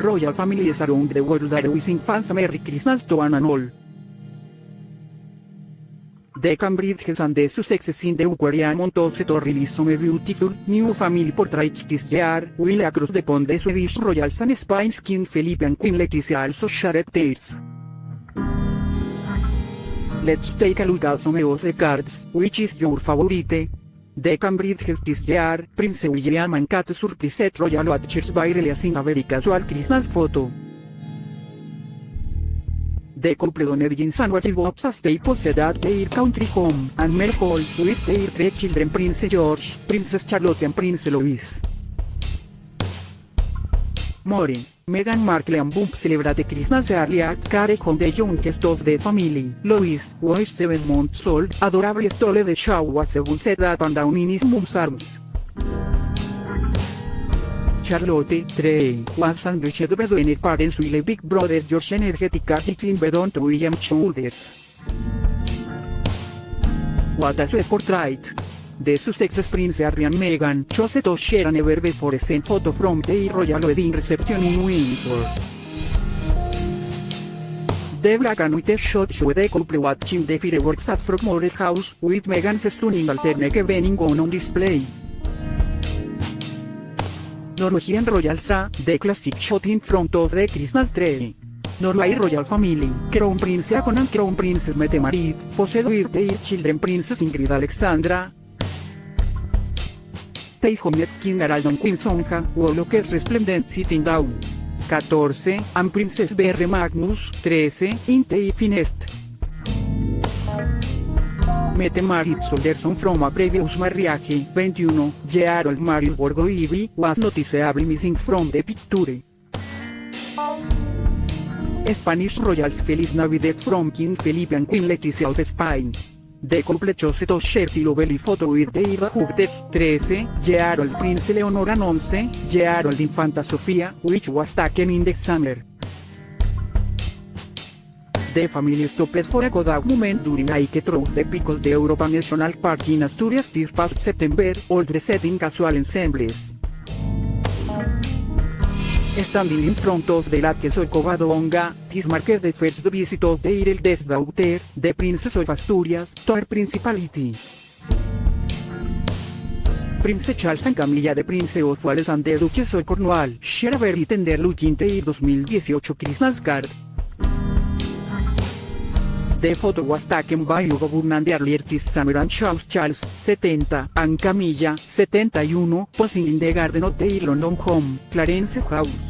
Royal families around the world are wishing fans a Merry Christmas to one and all. The Cambridge and the Sussexes in the Aquarium to to release some beautiful new family portraits this year, while across the pond the Swedish Royals and Spain's King Felipe and Queen Letizia also shared theirs. Let's take a look at some of the cards, which is your favorite? The Cambridge year, Prince William and Kate surprised Royal Watchers by releasing a very casual Christmas photo. The couple doned jeans and watchbox as they at their country home and Mel Hall with their three children Prince George, Princess Charlotte and Prince Louis. More, Meghan Markle and Bump celebrate Christmas early at care home the youngest of the family. Louis was 7 months old, adorable stole the show was a set up and down in his mom's arms. Charlotte, 3, was sandwiched between her parents with a big brother George energetic article bedon to William's shoulders. What a sweet portrait. The Sussex Prince Harry and Meghan chose an ever before sent photo from their royal wedding reception in Windsor. The black and white shot showed the couple watching the fireworks at Frogmore House, with Meghan's stunning alternate evening gown on display. Norwegian Royal Sa, the classic shot in front of the Christmas tree. Norway Royal Family, Crown Prince and Crown Princess Mette Marit, posed with their children Princess Ingrid Alexandra, Harald and Queen Sonja, Woloker Resplendent Sitting Down. 14, and Princess Berre Magnus, 13, in the Finest. Mette Marit Solderson from a previous marriage, 21, Gerald Marius Borgoivi, was noticeably missing from the picture. Spanish Royals Feliz Navidad from King Felipe and Queen Letizia of Spain. The couple chose to share the lovely photo with their daughters, 13, Gerald Prince Leonor and 11, Gerald Infanta Sofia, which was taken in the summer. The family stopped for a good moment during a hike through the because the Europa National Park in Asturias this past September, all dressed in casual ensembles. Standing in front of the lake of Covadonga, this marked the first visit of their eldest daughter, the Princess of Asturias, to her principality. Prince Charles and Camilla de Prince of Wales and the Duchess of Cornwall share a very tender look in their 2018 Christmas card. The photo was taken by Hugo Burnham the early artist Samuel and Charles Charles, 70, and Camilla, 71, posing in the garden of their London home, Clarence House.